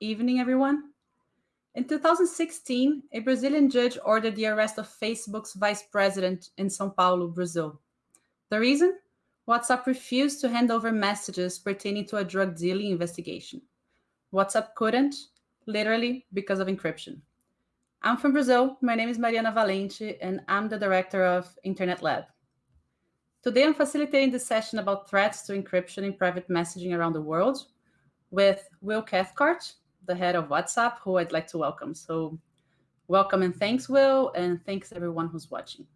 evening, everyone. In 2016, a Brazilian judge ordered the arrest of Facebook's vice president in Sao Paulo, Brazil. The reason? WhatsApp refused to hand over messages pertaining to a drug dealing investigation. WhatsApp couldn't, literally because of encryption. I'm from Brazil. My name is Mariana Valente, and I'm the director of Internet Lab. Today, I'm facilitating this session about threats to encryption in private messaging around the world with Will Cathcart, the head of WhatsApp, who I'd like to welcome. So welcome and thanks, Will, and thanks everyone who's watching.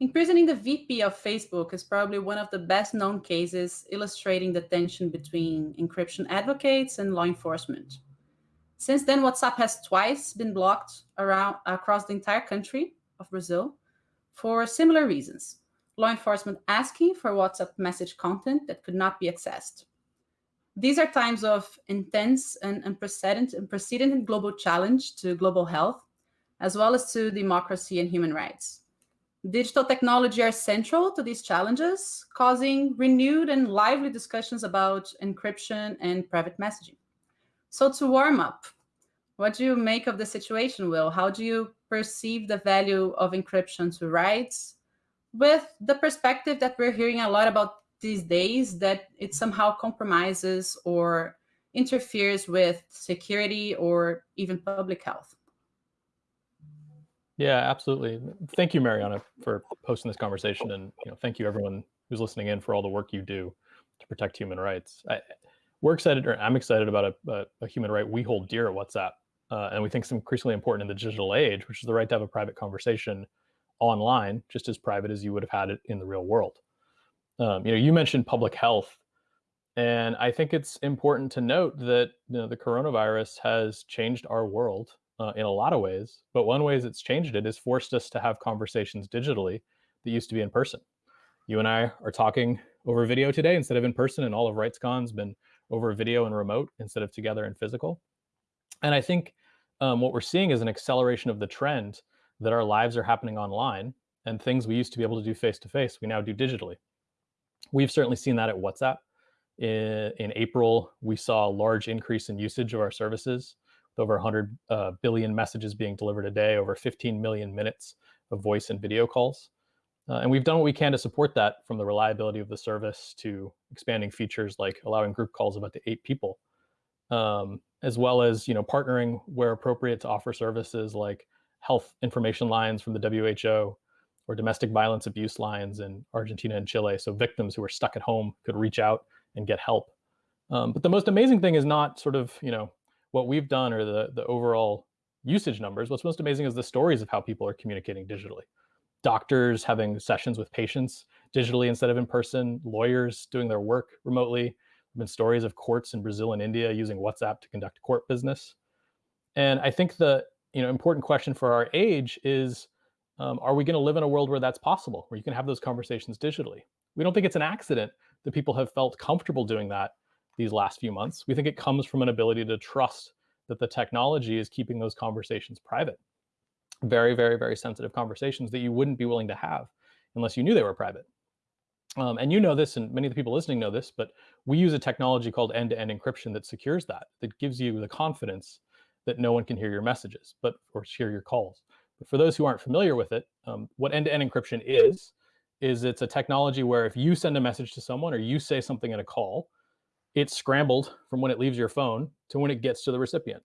Imprisoning the VP of Facebook is probably one of the best known cases illustrating the tension between encryption advocates and law enforcement. Since then, WhatsApp has twice been blocked around across the entire country of Brazil for similar reasons. Law enforcement asking for WhatsApp message content that could not be accessed. These are times of intense and unprecedented, unprecedented global challenge to global health, as well as to democracy and human rights. Digital technology are central to these challenges, causing renewed and lively discussions about encryption and private messaging. So to warm up, what do you make of the situation, Will? How do you perceive the value of encryption to rights with the perspective that we're hearing a lot about these days that it somehow compromises or interferes with security or even public health. Yeah, absolutely. Thank you, Mariana, for posting this conversation, and you know, thank you everyone who's listening in for all the work you do to protect human rights. I, we're excited, or I'm excited about a, a, a, human right we hold dear at WhatsApp, uh, and we think it's increasingly important in the digital age, which is the right to have a private conversation online, just as private as you would have had it in the real world. Um, you know, you mentioned public health, and I think it's important to note that you know, the coronavirus has changed our world uh, in a lot of ways. But one way it's changed it is forced us to have conversations digitally that used to be in person. You and I are talking over video today instead of in person, and all of RightsCon's been over video and remote instead of together and physical. And I think um, what we're seeing is an acceleration of the trend that our lives are happening online and things we used to be able to do face to face, we now do digitally. We've certainly seen that at WhatsApp. In, in April, we saw a large increase in usage of our services, with over 100 uh, billion messages being delivered a day, over 15 million minutes of voice and video calls. Uh, and we've done what we can to support that from the reliability of the service to expanding features like allowing group calls of up to eight people, um, as well as you know partnering where appropriate to offer services like health information lines from the WHO, or domestic violence abuse lines in Argentina and Chile. So victims who are stuck at home could reach out and get help. Um, but the most amazing thing is not sort of, you know, what we've done or the, the overall usage numbers. What's most amazing is the stories of how people are communicating digitally. Doctors having sessions with patients digitally instead of in person, lawyers doing their work remotely. There have been stories of courts in Brazil and India using WhatsApp to conduct court business. And I think the you know important question for our age is um, are we going to live in a world where that's possible, where you can have those conversations digitally? We don't think it's an accident that people have felt comfortable doing that these last few months. We think it comes from an ability to trust that the technology is keeping those conversations private. Very, very, very sensitive conversations that you wouldn't be willing to have unless you knew they were private. Um, and you know this, and many of the people listening know this, but we use a technology called end-to-end -end encryption that secures that, that gives you the confidence that no one can hear your messages, but or hear your calls. But for those who aren't familiar with it, um, what end-to-end -end encryption is, is it's a technology where if you send a message to someone or you say something in a call, it's scrambled from when it leaves your phone to when it gets to the recipient.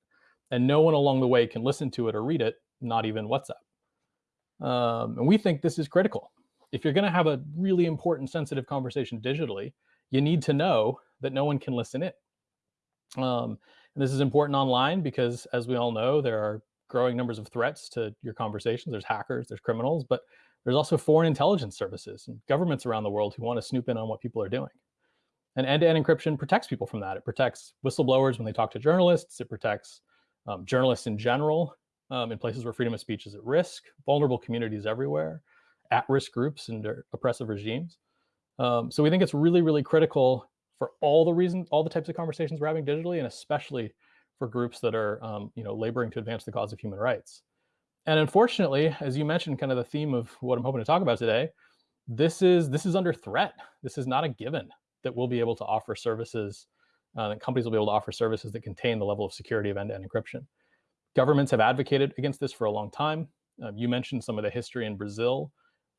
And no one along the way can listen to it or read it, not even WhatsApp. Um, and we think this is critical. If you're gonna have a really important sensitive conversation digitally, you need to know that no one can listen in. Um, and this is important online because as we all know, there are growing numbers of threats to your conversations. There's hackers, there's criminals, but there's also foreign intelligence services and governments around the world who want to snoop in on what people are doing. And end-to-end -end encryption protects people from that. It protects whistleblowers when they talk to journalists. It protects um, journalists in general um, in places where freedom of speech is at risk, vulnerable communities everywhere, at-risk groups and oppressive regimes. Um, so we think it's really, really critical for all the reasons, all the types of conversations we're having digitally, and especially for groups that are um, you know, laboring to advance the cause of human rights. And unfortunately, as you mentioned, kind of the theme of what I'm hoping to talk about today, this is this is under threat. This is not a given that we'll be able to offer services uh, that companies will be able to offer services that contain the level of security of end-to-end encryption. Governments have advocated against this for a long time. Um, you mentioned some of the history in Brazil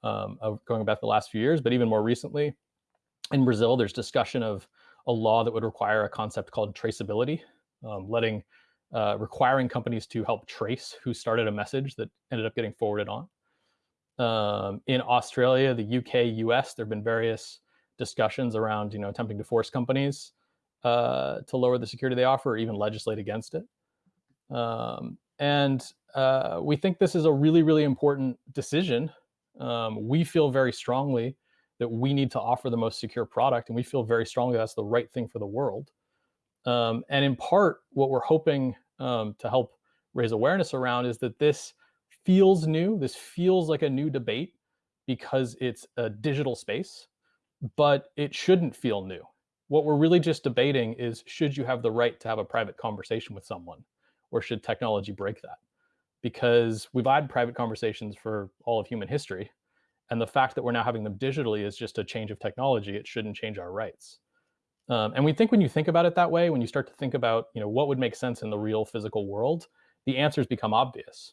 um, of going back the last few years, but even more recently, in Brazil, there's discussion of a law that would require a concept called traceability, um, letting uh, requiring companies to help trace who started a message that ended up getting forwarded on. Um, in Australia, the UK, US, there have been various discussions around, you know, attempting to force companies uh, to lower the security they offer or even legislate against it. Um, and uh, we think this is a really, really important decision. Um, we feel very strongly that we need to offer the most secure product, and we feel very strongly that's the right thing for the world. Um, and in part, what we're hoping um, to help raise awareness around is that this feels new. This feels like a new debate because it's a digital space, but it shouldn't feel new. What we're really just debating is should you have the right to have a private conversation with someone, or should technology break that? Because we've had private conversations for all of human history, and the fact that we're now having them digitally is just a change of technology. It shouldn't change our rights. Um, and we think when you think about it that way, when you start to think about, you know, what would make sense in the real physical world, the answers become obvious.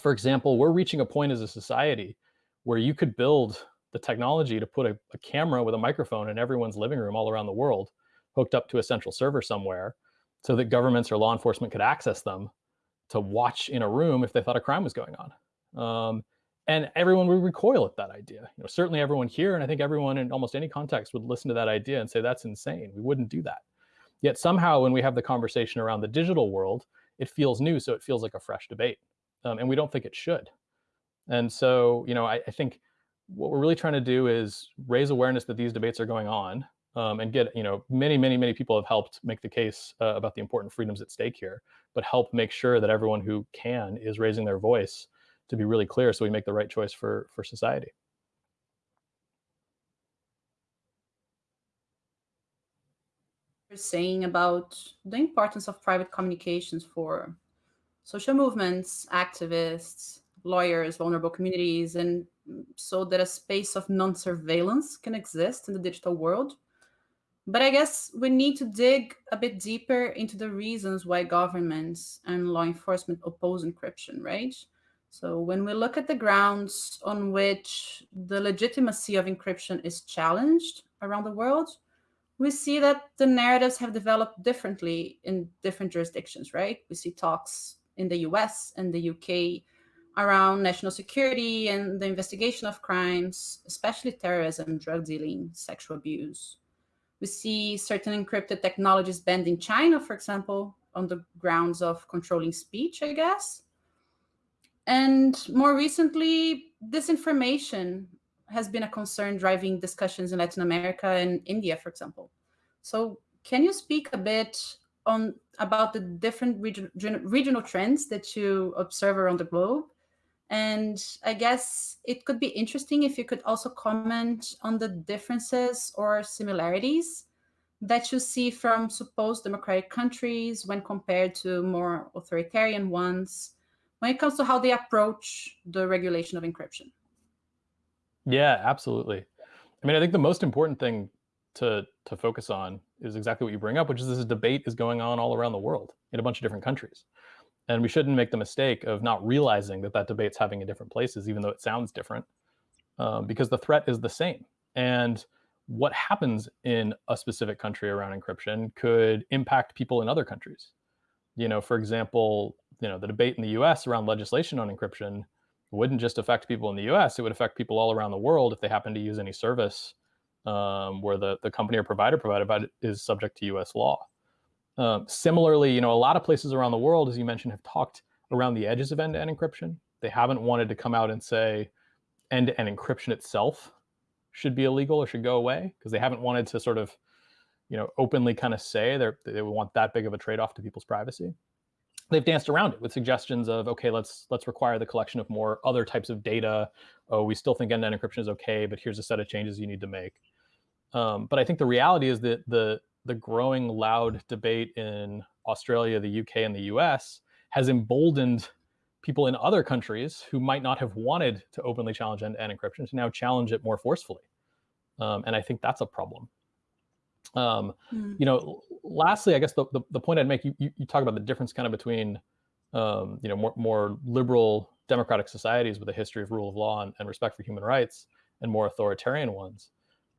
For example, we're reaching a point as a society where you could build the technology to put a, a camera with a microphone in everyone's living room all around the world, hooked up to a central server somewhere, so that governments or law enforcement could access them to watch in a room if they thought a crime was going on. Um, and everyone would recoil at that idea. You know, certainly everyone here, and I think everyone in almost any context would listen to that idea and say that's insane. We wouldn't do that. Yet somehow, when we have the conversation around the digital world, it feels new, so it feels like a fresh debate, um, and we don't think it should. And so, you know, I, I, think what we're really trying to do is raise awareness that these debates are going on, um, and get, you know, many, many, many people have helped make the case uh, about the important freedoms at stake here, but help make sure that everyone who can is raising their voice to be really clear so we make the right choice for, for society. You're saying about the importance of private communications for social movements, activists, lawyers, vulnerable communities, and so that a space of non-surveillance can exist in the digital world. But I guess we need to dig a bit deeper into the reasons why governments and law enforcement oppose encryption, right? So when we look at the grounds on which the legitimacy of encryption is challenged around the world, we see that the narratives have developed differently in different jurisdictions, right? We see talks in the US and the UK around national security and the investigation of crimes, especially terrorism, drug dealing, sexual abuse. We see certain encrypted technologies banned in China, for example, on the grounds of controlling speech, I guess. And more recently, disinformation has been a concern driving discussions in Latin America and India, for example. So can you speak a bit on about the different region, regional trends that you observe around the globe? And I guess it could be interesting if you could also comment on the differences or similarities that you see from supposed democratic countries when compared to more authoritarian ones when it comes to how they approach the regulation of encryption. Yeah, absolutely. I mean, I think the most important thing to to focus on is exactly what you bring up, which is this debate is going on all around the world in a bunch of different countries. And we shouldn't make the mistake of not realizing that that debate's having in different places, even though it sounds different, um, because the threat is the same. And what happens in a specific country around encryption could impact people in other countries. You know, for example, you know, the debate in the US around legislation on encryption wouldn't just affect people in the US, it would affect people all around the world if they happen to use any service um, where the, the company or provider provided by is subject to US law. Um, similarly, you know, a lot of places around the world, as you mentioned, have talked around the edges of end-to-end encryption. They haven't wanted to come out and say end-to-end encryption itself should be illegal or should go away because they haven't wanted to sort of, you know, openly kind of say they they want that big of a trade-off to people's privacy. They've danced around it with suggestions of okay let's let's require the collection of more other types of data. Oh we still think end-to-end encryption is okay but here's a set of changes you need to make. Um, but i think the reality is that the the growing loud debate in australia the uk and the us has emboldened people in other countries who might not have wanted to openly challenge end-to-end encryption to now challenge it more forcefully. Um, and i think that's a problem Um, mm. You know, lastly, I guess the, the, the, point I'd make, you, you, you talk about the difference kind of between, um, you know, more, more liberal democratic societies with a history of rule of law and, and respect for human rights and more authoritarian ones.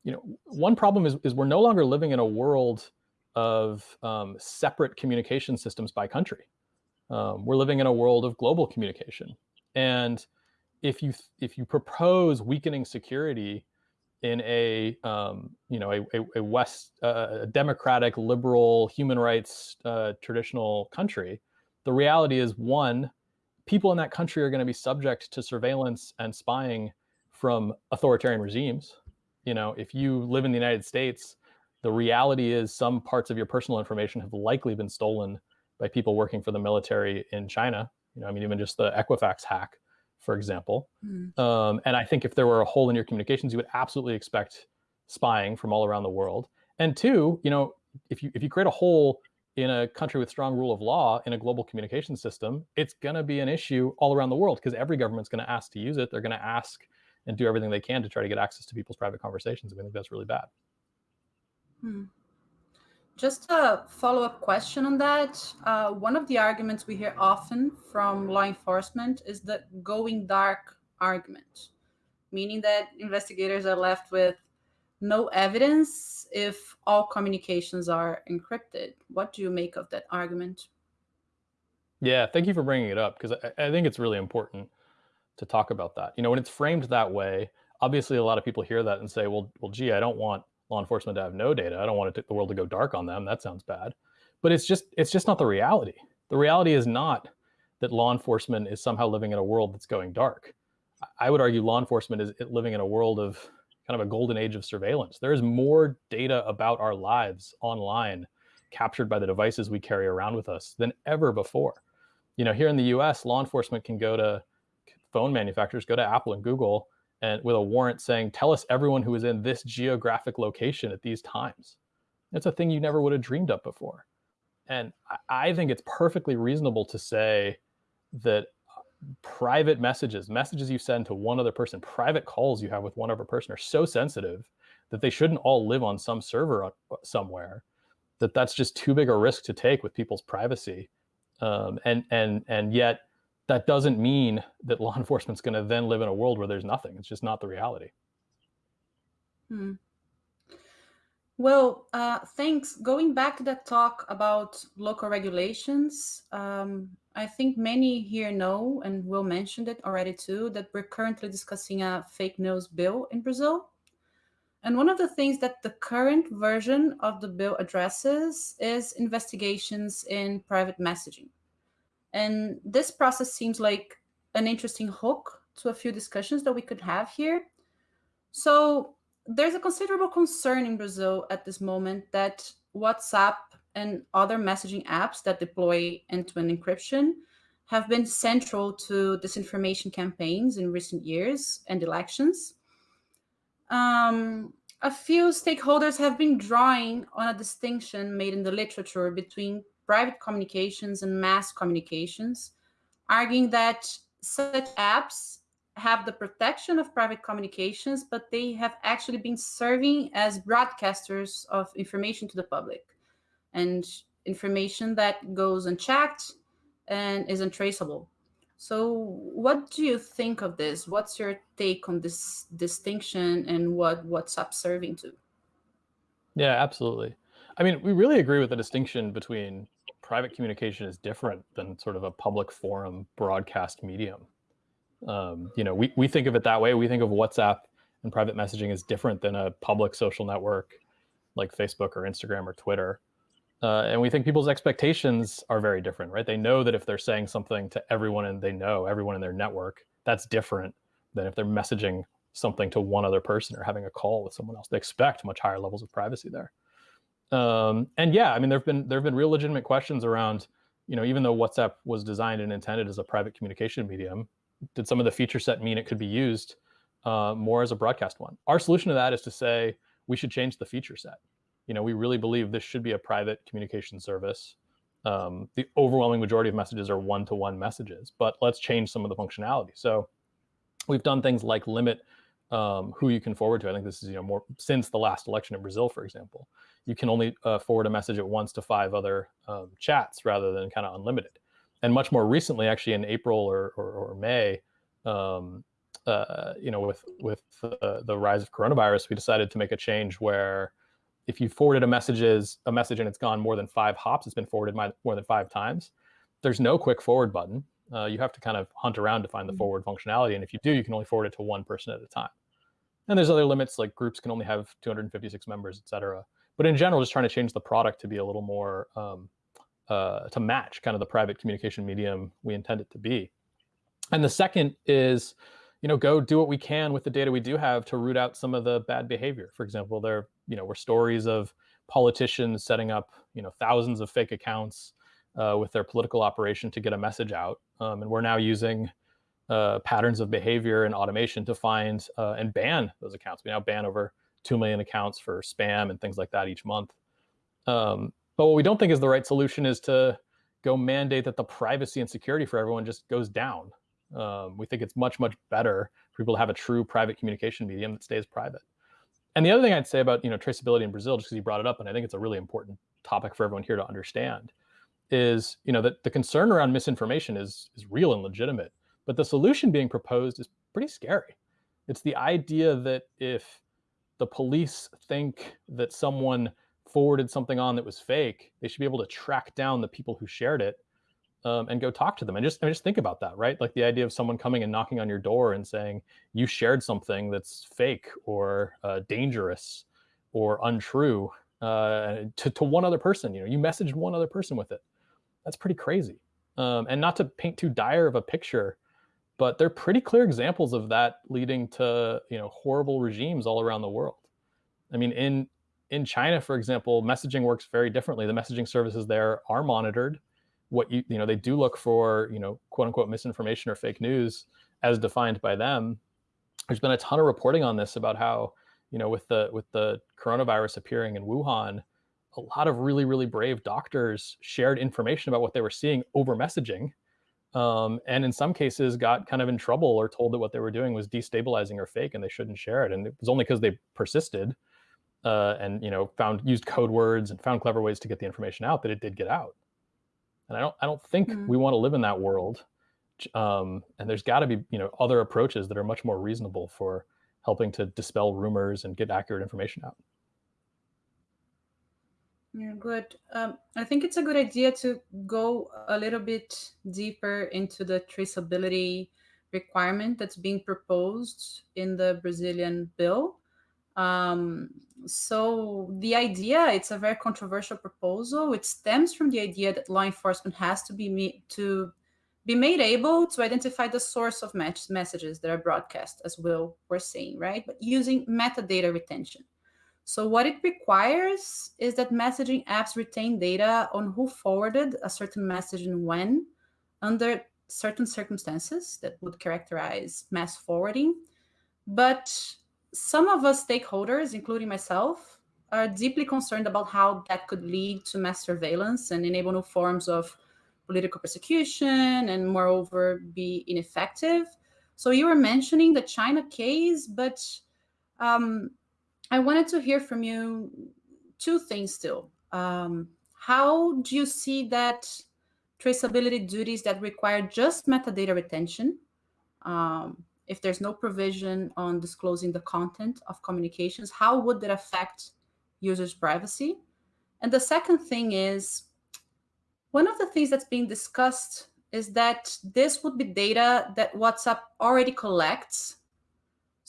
You know, one problem is, is we're no longer living in a world of um, separate communication systems by country. Um, we're living in a world of global communication. And if you if you propose weakening security in a um, you know a, a, West uh, democratic liberal human rights uh, traditional country, the reality is one, people in that country are going to be subject to surveillance and spying from authoritarian regimes. You know, if you live in the United States, the reality is some parts of your personal information have likely been stolen by people working for the military in China. You know, I mean, even just the Equifax hack for example. Mm. Um, and I think if there were a hole in your communications, you would absolutely expect spying from all around the world. And two, you know, if you if you create a hole in a country with strong rule of law in a global communication system, it's going to be an issue all around the world because every government's going to ask to use it. They're going to ask and do everything they can to try to get access to people's private conversations. And I think that's really bad. Hmm. Just a follow-up question on that. Uh, one of the arguments we hear often from law enforcement is the going dark argument, meaning that investigators are left with no evidence if all communications are encrypted. What do you make of that argument? Yeah, thank you for bringing it up because I, I think it's really important to talk about that. You know, when it's framed that way, obviously a lot of people hear that and say, well, well, gee, I don't want law enforcement to have no data. I don't want to the world to go dark on them. That sounds bad. But it's just it's just not the reality. The reality is not that law enforcement is somehow living in a world that's going dark. I would argue law enforcement is living in a world of kind of a golden age of surveillance. There is more data about our lives online captured by the devices we carry around with us than ever before. You know, here in the US, law enforcement can go to phone manufacturers, go to Apple and Google and with a warrant saying, tell us everyone who is in this geographic location at these times. It's a thing you never would have dreamed of before. And I think it's perfectly reasonable to say that uh, private messages, messages you send to one other person, private calls you have with one other person are so sensitive that they shouldn't all live on some server uh, somewhere, that that's just too big a risk to take with people's privacy. Um, and, and, and yet that doesn't mean that law enforcement's going to then live in a world where there's nothing. It's just not the reality. Hmm. Well, uh, thanks. Going back to that talk about local regulations, um, I think many here know, and Will mentioned it already too, that we're currently discussing a fake news bill in Brazil. And one of the things that the current version of the bill addresses is investigations in private messaging. And this process seems like an interesting hook to a few discussions that we could have here. So there's a considerable concern in Brazil at this moment that WhatsApp and other messaging apps that deploy end-to-end encryption have been central to disinformation campaigns in recent years and elections. Um, a few stakeholders have been drawing on a distinction made in the literature between private communications and mass communications, arguing that such apps have the protection of private communications, but they have actually been serving as broadcasters of information to the public and information that goes unchecked and is untraceable. So what do you think of this? What's your take on this distinction and what WhatsApp serving to? Yeah, absolutely. I mean, we really agree with the distinction between private communication is different than sort of a public forum broadcast medium. Um, you know, we, we think of it that way. We think of WhatsApp and private messaging as different than a public social network like Facebook or Instagram or Twitter. Uh, and we think people's expectations are very different, right? They know that if they're saying something to everyone and they know everyone in their network, that's different than if they're messaging something to one other person or having a call with someone else. They expect much higher levels of privacy there. Um, and yeah, I mean, there've been there've been real legitimate questions around, you know, even though WhatsApp was designed and intended as a private communication medium, did some of the feature set mean it could be used uh, more as a broadcast one? Our solution to that is to say we should change the feature set. You know, we really believe this should be a private communication service. Um, the overwhelming majority of messages are one-to-one -one messages, but let's change some of the functionality. So we've done things like limit um, who you can forward to. I think this is you know more since the last election in Brazil, for example. You can only uh, forward a message at once to five other um, chats rather than kind of unlimited. And much more recently, actually in April or, or, or May, um, uh, you know, with with the, the rise of coronavirus, we decided to make a change where if you forwarded a messages a message and it's gone more than five hops, it's been forwarded more than five times. There's no quick forward button. Uh, you have to kind of hunt around to find the mm-hmm. forward functionality, and if you do, you can only forward it to one person at a time. And there's other limits like groups can only have 256 members, et cetera. But in general, just trying to change the product to be a little more um, uh, to match kind of the private communication medium we intend it to be. And the second is, you know, go do what we can with the data we do have to root out some of the bad behavior. For example, there, you know, were stories of politicians setting up, you know, thousands of fake accounts uh, with their political operation to get a message out. Um, and we're now using uh, patterns of behavior and automation to find uh, and ban those accounts. We now ban over 2 million accounts for spam and things like that each month. Um, but what we don't think is the right solution is to go mandate that the privacy and security for everyone just goes down. Um, we think it's much, much better for people to have a true private communication medium that stays private. And the other thing I'd say about you know traceability in Brazil, just because you brought it up, and I think it's a really important topic for everyone here to understand, is you know that the concern around misinformation is is real and legitimate, but the solution being proposed is pretty scary. It's the idea that if the police think that someone forwarded something on that was fake, they should be able to track down the people who shared it um, and go talk to them. And just, I mean, just think about that, right? Like the idea of someone coming and knocking on your door and saying you shared something that's fake or uh, dangerous or untrue uh, to, to one other person. You know, you messaged one other person with it. That's pretty crazy. Um, and not to paint too dire of a picture, but they're pretty clear examples of that leading to you know horrible regimes all around the world. I mean, in in China, for example, messaging works very differently. The messaging services there are monitored. What you you know they do look for you know quote unquote misinformation or fake news as defined by them. There's been a ton of reporting on this about how you know with the with the coronavirus appearing in Wuhan, a lot of really really brave doctors shared information about what they were seeing over messaging. Um, and in some cases got kind of in trouble or told that what they were doing was destabilizing or fake and they shouldn't share it. And it was only because they persisted uh, and you know found used code words and found clever ways to get the information out that it did get out. And I don't I don't think mm-hmm. we want to live in that world. Um, and there's got to be you know other approaches that are much more reasonable for helping to dispel rumors and get accurate information out. Yeah, good. Um, I think it's a good idea to go a little bit deeper into the traceability requirement that's being proposed in the Brazilian bill. Um, so the idea, it's a very controversial proposal. It stems from the idea that law enforcement has to be to be made able to identify the source of messages that are broadcast, as Will was saying, right? But using metadata retention. So what it requires is that messaging apps retain data on who forwarded a certain message and when, under certain circumstances that would characterize mass forwarding. But some of us stakeholders, including myself, are deeply concerned about how that could lead to mass surveillance and enable new forms of political persecution and moreover be ineffective. So you were mentioning the China case, but um, I wanted to hear from you two things still. Um, how do you see that traceability duties that require just metadata retention um, if there's no provision on disclosing the content of communications, how would that affect users' privacy? And the second thing is, one of the things that's being discussed is that this would be data that WhatsApp already collects.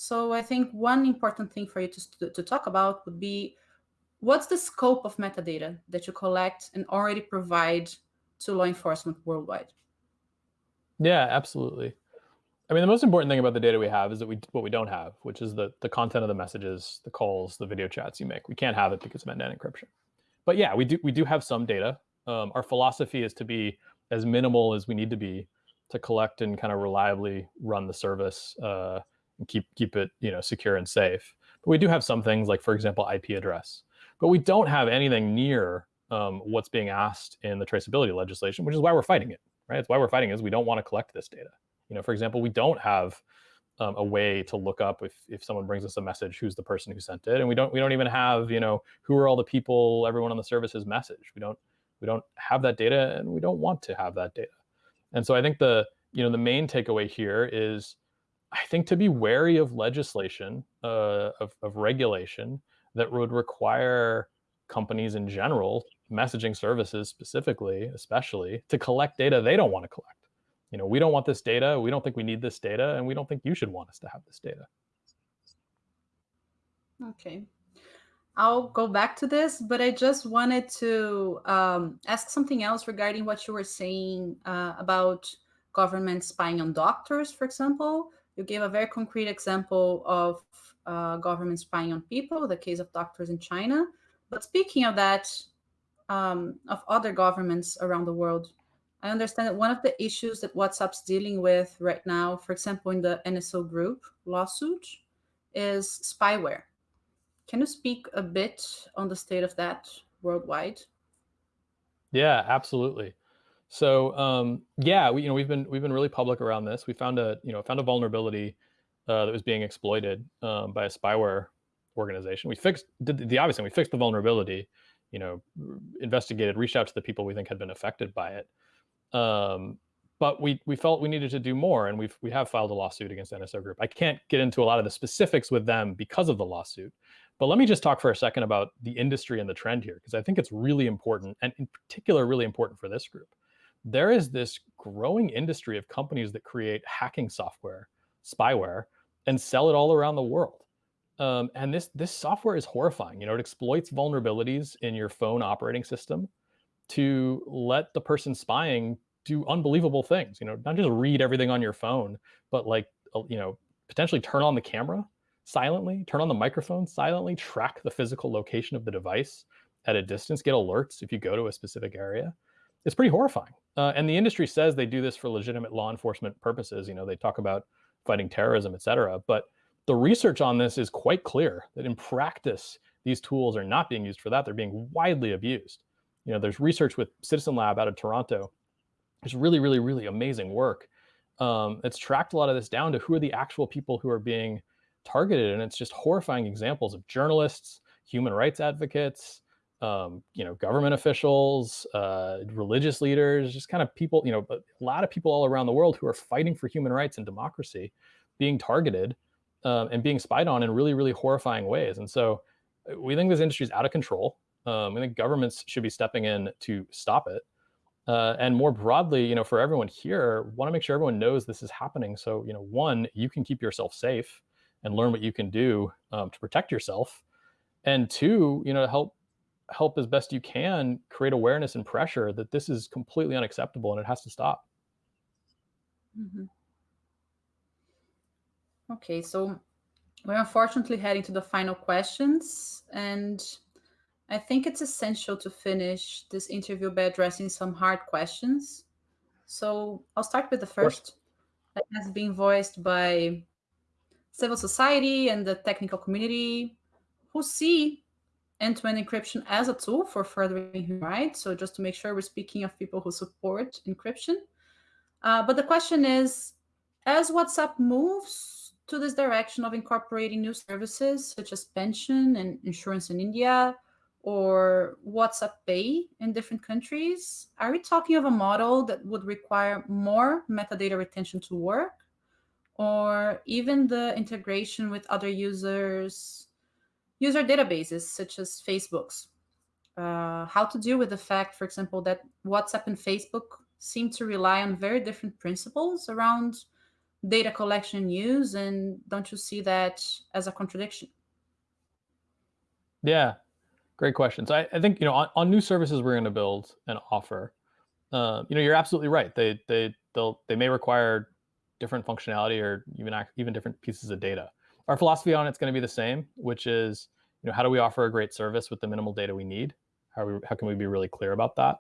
So I think one important thing for you to, to talk about would be, what's the scope of metadata that you collect and already provide to law enforcement worldwide? Yeah, absolutely. I mean, the most important thing about the data we have is that we what we don't have, which is the the content of the messages, the calls, the video chats you make. We can't have it because of end-to-end encryption. But yeah, we do we do have some data. Um, our philosophy is to be as minimal as we need to be to collect and kind of reliably run the service uh, and keep keep it you know secure and safe. But we do have some things like, for example, IP address. But we don't have anything near um, what's being asked in the traceability legislation, which is why we're fighting it. Right? It's why we're fighting is we don't want to collect this data. You know, for example, we don't have um, a way to look up if, if someone brings us a message, who's the person who sent it. And we don't, we don't even have, you know, who are all the people, everyone on the service has messaged. We don't, we don't have that data and we don't want to have that data. And so I think the, you know, the main takeaway here is I think to be wary of legislation, uh, of, of regulation that would require companies in general, messaging services specifically, especially, to collect data they don't want to collect. You know, we don't want this data, we don't think we need this data, and we don't think you should want us to have this data. Okay. I'll go back to this, but I just wanted to um, ask something else regarding what you were saying uh, about government spying on doctors, for example. You gave a very concrete example of uh, government spying on people, the case of doctors in China. But speaking of that, um, of other governments around the world, I understand that one of the issues that WhatsApp's dealing with right now, for example, in the NSO group lawsuit, is spyware. Can you speak a bit on the state of that worldwide? Yeah, absolutely. So um, yeah, we, you know, we've been we've been really public around this. We found a you know found a vulnerability uh, that was being exploited um, by a spyware organization. We fixed did the obvious thing. We fixed the vulnerability. You know, investigated, reached out to the people we think had been affected by it. Um, but we we felt we needed to do more, and we've we have filed a lawsuit against NSO Group. I can't get into a lot of the specifics with them because of the lawsuit, but let me just talk for a second about the industry and the trend here, because I think it's really important, and in particular, really important for this group there is this growing industry of companies that create hacking software, spyware, and sell it all around the world. Um, and this this software is horrifying. You know, it exploits vulnerabilities in your phone operating system to let the person spying do unbelievable things. You know, not just read everything on your phone, but like uh, you know, potentially turn on the camera silently, turn on the microphone silently, track the physical location of the device at a distance, get alerts if you go to a specific area it's pretty horrifying. Uh, and the industry says they do this for legitimate law enforcement purposes. You know, they talk about fighting terrorism, et cetera. But the research on this is quite clear that in practice, these tools are not being used for that. They're being widely abused. You know, there's research with Citizen Lab out of Toronto. It's really, really, really amazing work. Um, it's tracked a lot of this down to who are the actual people who are being targeted. And it's just horrifying examples of journalists, human rights advocates, um, you know, government officials, uh, religious leaders, just kind of people, you know, a lot of people all around the world who are fighting for human rights and democracy being targeted um, and being spied on in really, really horrifying ways. And so uh, we think this industry is out of control. Um, think governments should be stepping in to stop it. Uh, and more broadly, you know, for everyone here, want to make sure everyone knows this is happening. So, you know, one, you can keep yourself safe and learn what you can do um, to protect yourself. And two, you know, help help as best you can create awareness and pressure that this is completely unacceptable and it has to stop. Mm -hmm. Okay, so we're unfortunately heading to the final questions, and I think it's essential to finish this interview by addressing some hard questions. So I'll start with the first that has been voiced by civil society and the technical community who see end-to-end encryption as a tool for furthering human rights. So just to make sure we're speaking of people who support encryption. Uh, but the question is, as WhatsApp moves to this direction of incorporating new services such as pension and insurance in India, or WhatsApp Pay in different countries, are we talking of a model that would require more metadata retention to work? Or even the integration with other users user databases such as Facebook's. Uh, how to deal with the fact, for example, that WhatsApp and Facebook seem to rely on very different principles around data collection use, and don't you see that as a contradiction? Yeah, great question. So I, I think you know on, on, new services we're going to build and offer. Uh, you know, you're absolutely right. They they they'll they may require different functionality or even even different pieces of data our philosophy on it's going to be the same, which is, you know, how do we offer a great service with the minimal data we need? How, we, how can we be really clear about that?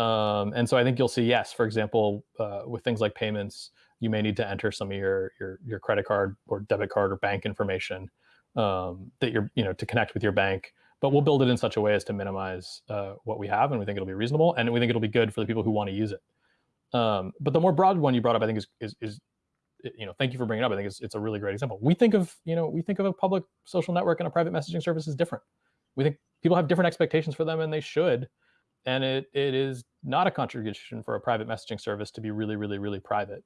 Um, and so I think you'll see, yes, for example, uh, with things like payments, you may need to enter some of your your, your credit card or debit card or bank information um, that you're, you know, to connect with your bank. But we'll build it in such a way as to minimize uh, what we have, and we think it'll be reasonable, and we think it'll be good for the people who want to use it. Um, but the more broad one you brought up, I think, is, is, is you know, thank you for bringing it up. I think it's, it's a really great example. We think of, you know, we think of a public social network and a private messaging service as different. We think people have different expectations for them and they should. And it, it is not a contribution for a private messaging service to be really, really, really private.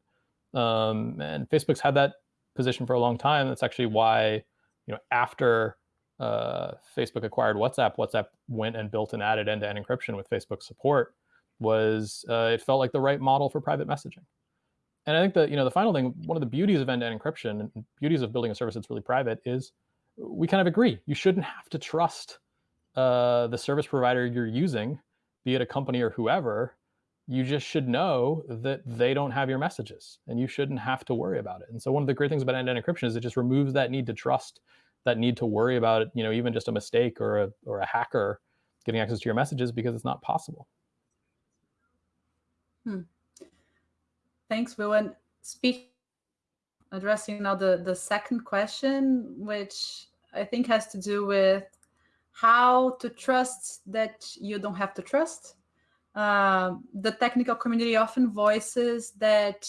Um, and Facebook's had that position for a long time. That's actually why, you know, after uh, Facebook acquired WhatsApp, WhatsApp went and built and added end-to-end encryption with Facebook support was uh, it felt like the right model for private messaging. And I think that, you know, the final thing, one of the beauties of end-to-end encryption and beauties of building a service that's really private is we kind of agree. You shouldn't have to trust uh, the service provider you're using, be it a company or whoever, you just should know that they don't have your messages and you shouldn't have to worry about it. And so one of the great things about end-to-end encryption is it just removes that need to trust, that need to worry about it, you know, even just a mistake or a, or a hacker getting access to your messages because it's not possible. Hmm. Thanks, Will. And speak addressing now the, the second question, which I think has to do with how to trust that you don't have to trust. Uh, the technical community often voices that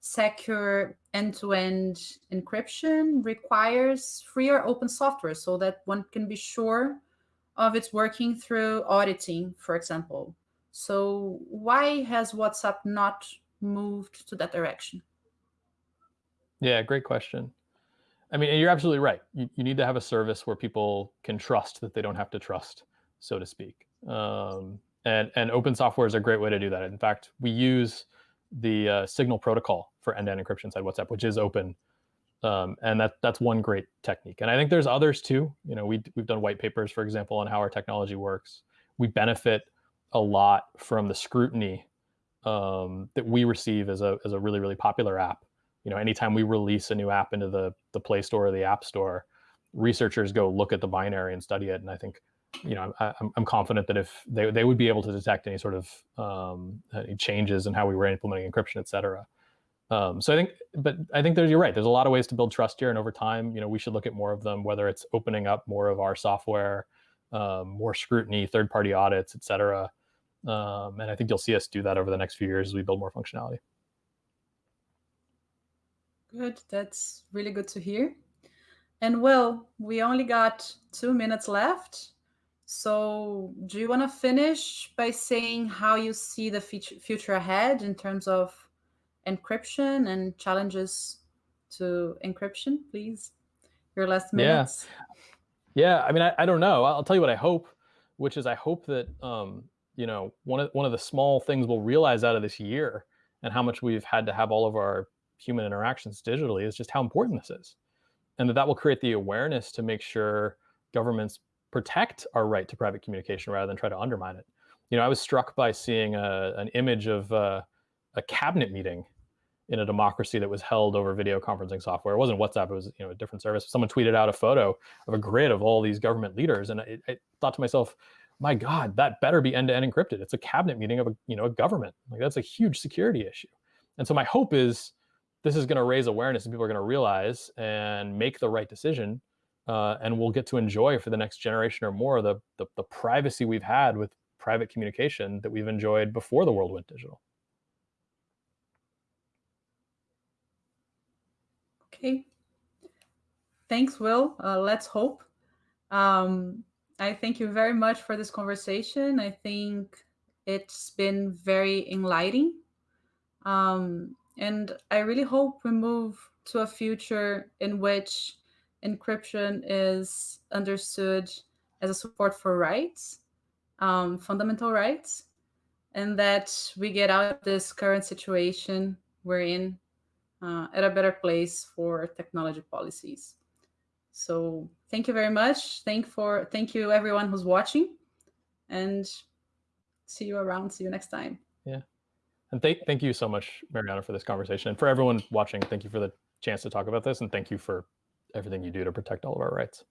secure end-to-end -end encryption requires free or open software so that one can be sure of its working through auditing, for example. So why has WhatsApp not moved to that direction? Yeah, great question. I mean, you're absolutely right. You, you need to have a service where people can trust that they don't have to trust, so to speak. Um, and, and open software is a great way to do that. In fact, we use the uh, Signal protocol for end-to-end encryption inside WhatsApp, which is open. Um, and that, that's one great technique. And I think there's others too. You know, we, we've done white papers, for example, on how our technology works. We benefit a lot from the scrutiny um, that we receive as a, as a really, really popular app. You know, anytime we release a new app into the, the Play Store or the App Store, researchers go look at the binary and study it. And I think, you know, I, am I'm confident that if they, they would be able to detect any sort of um, any changes in how we were implementing encryption, et cetera. Um, so I think, but I think there's, you're right. There's a lot of ways to build trust here. And over time, you know, we should look at more of them, whether it's opening up more of our software, um, more scrutiny, third-party audits, et cetera. Um, and I think you'll see us do that over the next few years as we build more functionality. Good. That's really good to hear. And well, we only got two minutes left. So do you want to finish by saying how you see the future ahead in terms of encryption and challenges to encryption, please? Your last minutes. Yeah, yeah I mean, I, I don't know. I'll tell you what I hope, which is I hope that um, you know, one of one of the small things we'll realize out of this year and how much we've had to have all of our human interactions digitally is just how important this is. And that that will create the awareness to make sure governments protect our right to private communication rather than try to undermine it. You know, I was struck by seeing a, an image of uh, a cabinet meeting in a democracy that was held over video conferencing software. It wasn't WhatsApp, it was you know a different service. Someone tweeted out a photo of a grid of all these government leaders. And I, I thought to myself, my God, that better be end-to-end -end encrypted. It's a cabinet meeting of a, you know, a government. Like that's a huge security issue. And so my hope is this is going to raise awareness and people are going to realize and make the right decision. Uh, and we'll get to enjoy for the next generation or more the, the, the privacy we've had with private communication that we've enjoyed before the world went digital. Okay. Thanks, Will. Uh, let's hope. Um, I thank you very much for this conversation. I think it's been very enlightening. Um, and I really hope we move to a future in which encryption is understood as a support for rights, um, fundamental rights, and that we get out of this current situation we're in uh, at a better place for technology policies. So thank you very much. Thank for thank you everyone who's watching and see you around. See you next time. Yeah. And thank thank you so much, Mariana, for this conversation. And for everyone watching, thank you for the chance to talk about this and thank you for everything you do to protect all of our rights.